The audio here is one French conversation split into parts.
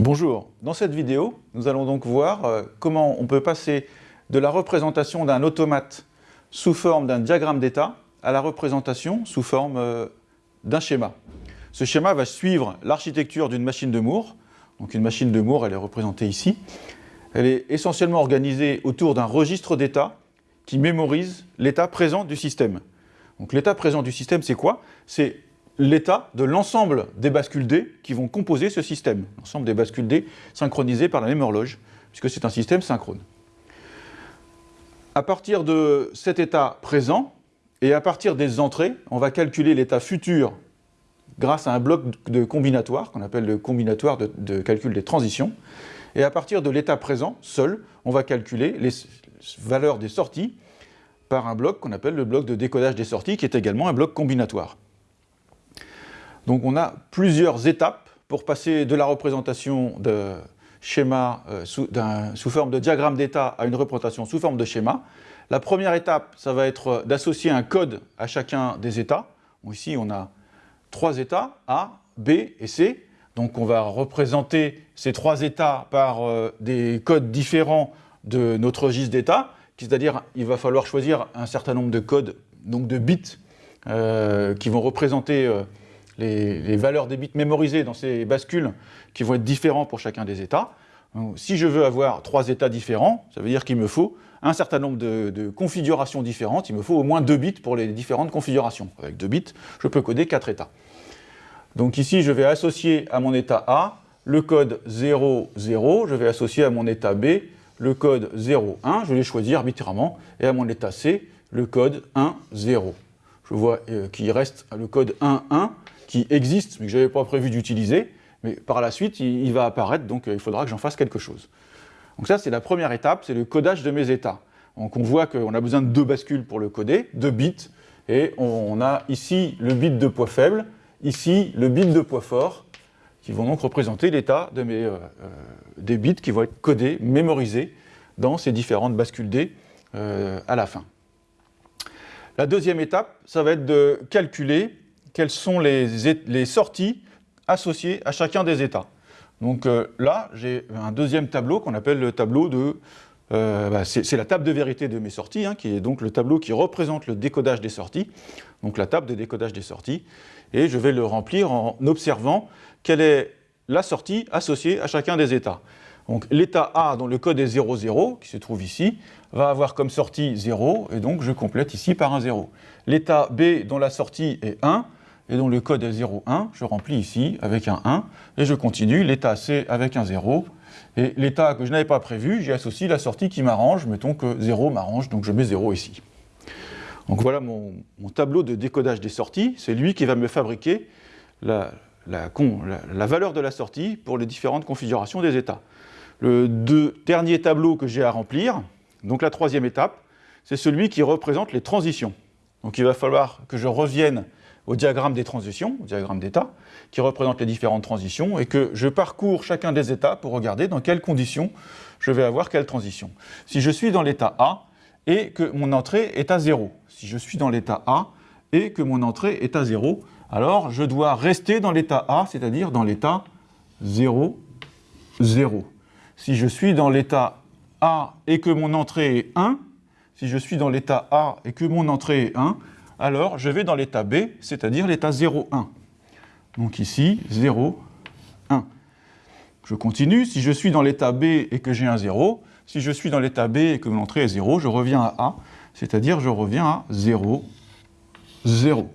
Bonjour, dans cette vidéo, nous allons donc voir euh, comment on peut passer de la représentation d'un automate sous forme d'un diagramme d'état à la représentation sous forme euh, d'un schéma. Ce schéma va suivre l'architecture d'une machine de Moore. Donc une machine de Moore, elle est représentée ici. Elle est essentiellement organisée autour d'un registre d'état qui mémorise l'état présent du système. Donc l'état présent du système, c'est quoi? L'état de l'ensemble des bascules D qui vont composer ce système. L'ensemble des bascules D synchronisées par la même horloge, puisque c'est un système synchrone. À partir de cet état présent, et à partir des entrées, on va calculer l'état futur grâce à un bloc de combinatoire, qu'on appelle le combinatoire de, de, calcul des transitions. Et à partir de l'état présent, seul, on va calculer les valeurs des sorties par un bloc qu'on appelle le bloc de décodage des sorties, qui est également un bloc combinatoire. Donc on a plusieurs étapes pour passer de la représentation de schéma euh, sous, forme de diagramme d'état à une représentation sous forme de schéma. La première étape, ça va être d'associer un code à chacun des états. Ici, on a trois états, A, B et C. Donc on va représenter ces trois états par euh, des codes différents de notre registre d'état, c'est-à-dire il va falloir choisir un certain nombre de codes, donc de bits, euh, qui vont représenter euh, les, les, valeurs des bits mémorisés dans ces bascules qui vont être différents pour chacun des états. Si je veux avoir trois états différents, ça veut dire qu'il me faut un certain nombre de, configurations différentes, il me faut au moins deux bits pour les différentes configurations. Avec deux bits, je peux coder quatre états. Donc ici, je vais associer à mon état A le code 0, 0, je vais associer à mon état B le code 0, 1, je vais choisir arbitrairement, et à mon état C, le code 1, 0. Je vois euh, qu'il reste le code 1, 1, qui existe, mais que je n'avais pas prévu d'utiliser, mais par la suite, il, va apparaître, donc euh, il faudra que j'en fasse quelque chose. Donc ça, c'est la première étape, c'est le codage de mes états. Donc on voit qu'on a besoin de deux bascules pour le coder, deux bits, et on a ici le bit de poids faible, ici le bit de poids fort, qui vont donc représenter l'état de euh, euh, des bits qui vont être codés, mémorisés dans ces différentes bascules D à la fin. La deuxième étape, ça va être de calculer quelles sont les, sorties associées à chacun des états. Donc euh, là, j'ai un deuxième tableau qu'on appelle le tableau de... Euh, bah, c'est la table de vérité de mes sorties, hein, qui est donc le tableau qui représente le décodage des sorties, donc la table de décodage des sorties, et je vais le remplir en observant quelle est la sortie associée à chacun des états. Donc l'état A, dont le code est 0, 0, qui se trouve ici, va avoir comme sortie 0, et donc je complète ici par un 0. L'état B, dont la sortie est 1, et dont le code est 0, 1, je remplis ici avec un 1, et je continue l'état C avec un 0, et l'état que je n'avais pas prévu, j'y associe la sortie qui m'arrange, mettons que 0 m'arrange, donc je mets 0 ici. Donc voilà mon, tableau de décodage des sorties, c'est lui qui va me fabriquer la, valeur de la sortie pour les différentes configurations des états. Le deux, dernier tableau que j'ai à remplir, donc la troisième étape, c'est celui qui représente les transitions. Donc il va falloir que je revienne au diagramme des transitions, au diagramme d'état, qui représente les différentes transitions, et que je parcours chacun des états pour regarder dans quelles conditions je vais avoir quelle transition. Si je suis dans l'état A et que mon entrée est à 0, si je suis dans l'état A et que mon entrée est à 0, alors je dois rester dans l'état A, c'est-à-dire dans l'état 0, 0. Si je suis dans l'état A et que mon entrée est 1, si je suis dans l'état A et que mon entrée est 1, alors je vais dans l'état B, c'est-à-dire l'état 0, 1. Donc ici, 0, 1. Je continue, si je suis dans l'état B et que j'ai un 0, si je suis dans l'état B et que mon entrée est 0, je reviens à A, c'est-à-dire je reviens à 0, 0.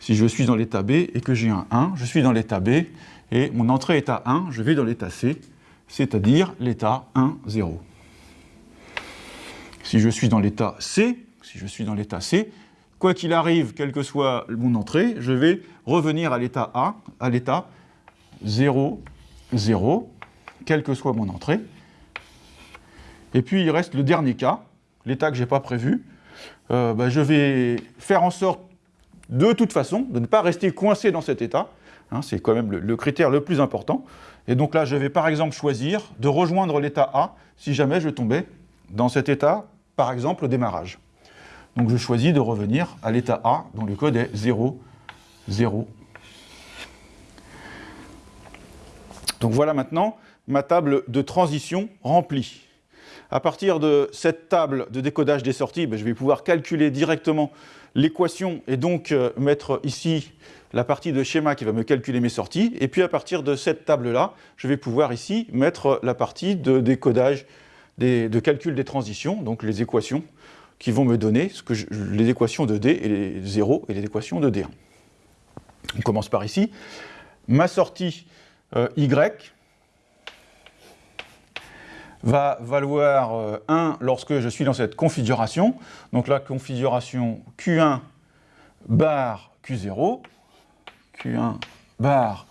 Si je suis dans l'état B et que j'ai un 1, je suis dans l'état B et mon entrée est à 1, je vais dans l'état C, c'est-à-dire l'état 1, 0. Si je suis dans l'état C, si je suis dans l'état C, quoi qu'il arrive, quelle que soit mon entrée, je vais revenir à l'état A, à l'état 0, 0, quelle que soit mon entrée. Et puis il reste le dernier cas, l'état que je n'ai pas prévu. Euh, ben, je vais faire en sorte, de toute façon, de ne pas rester coincé dans cet état. Hein, C'est quand même le critère le plus important. Et donc là, je vais par exemple choisir de rejoindre l'état A si jamais je tombais dans cet état, par exemple au démarrage. Donc je choisis de revenir à l'état A, dont le code est 0, 0. Donc voilà maintenant ma table de transition remplie. À partir de cette table de décodage des sorties, ben, je vais pouvoir calculer directement l'équation et donc euh, mettre ici la partie de schéma qui va me calculer mes sorties. Et puis à partir de cette table-là, je vais pouvoir ici mettre la partie de décodage, de calcul des transitions, donc les équations qui vont me donner les équations de D et les 0 et les équations de D1. On commence par ici. Ma sortie euh, Y va valoir 1 euh, lorsque je suis dans cette configuration. Donc la configuration Q1 bar Q0, Q1 bar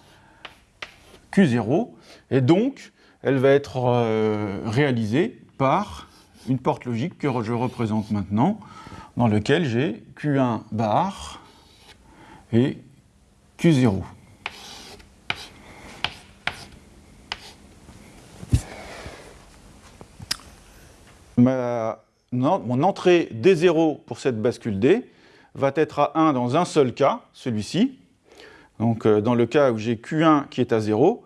Q0, et donc elle va être euh, réalisée par une porte logique que je représente maintenant, dans lequel j'ai Q1 bar et Q0. mon entrée D0 pour cette bascule D va être à 1 dans un seul cas, celui-ci. Donc euh, dans le cas où j'ai Q1 qui est à 0,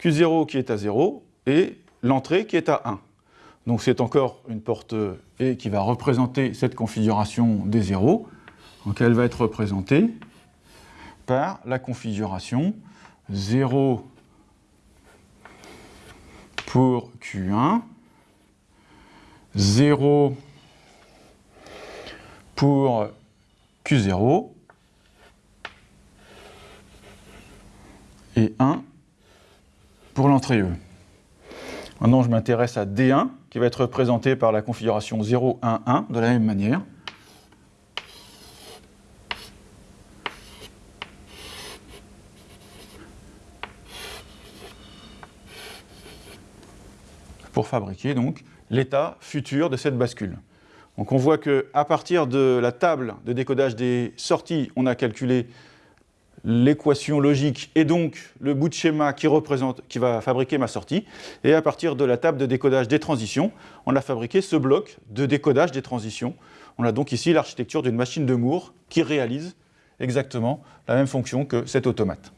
Q0 qui est à 0 et l'entrée qui est à 1. Donc c'est encore une porte E qui va représenter cette configuration D0. Donc elle va être représentée par la configuration 0 pour Q1, 0 pour Q0 et 1 pour l'entrée E. Maintenant, je m'intéresse à D1, qui va être représenté par la configuration 0, 1, 1, de la même manière. pour fabriquer donc l'état futur de cette bascule. Donc on voit qu'à partir de la table de décodage des sorties, on a calculé l'équation logique et donc le bout de schéma qui, qui va fabriquer ma sortie. Et à partir de la table de décodage des transitions, on a fabriqué ce bloc de décodage des transitions. On a donc ici l'architecture d'une machine de Moore qui réalise exactement la même fonction que cet automate.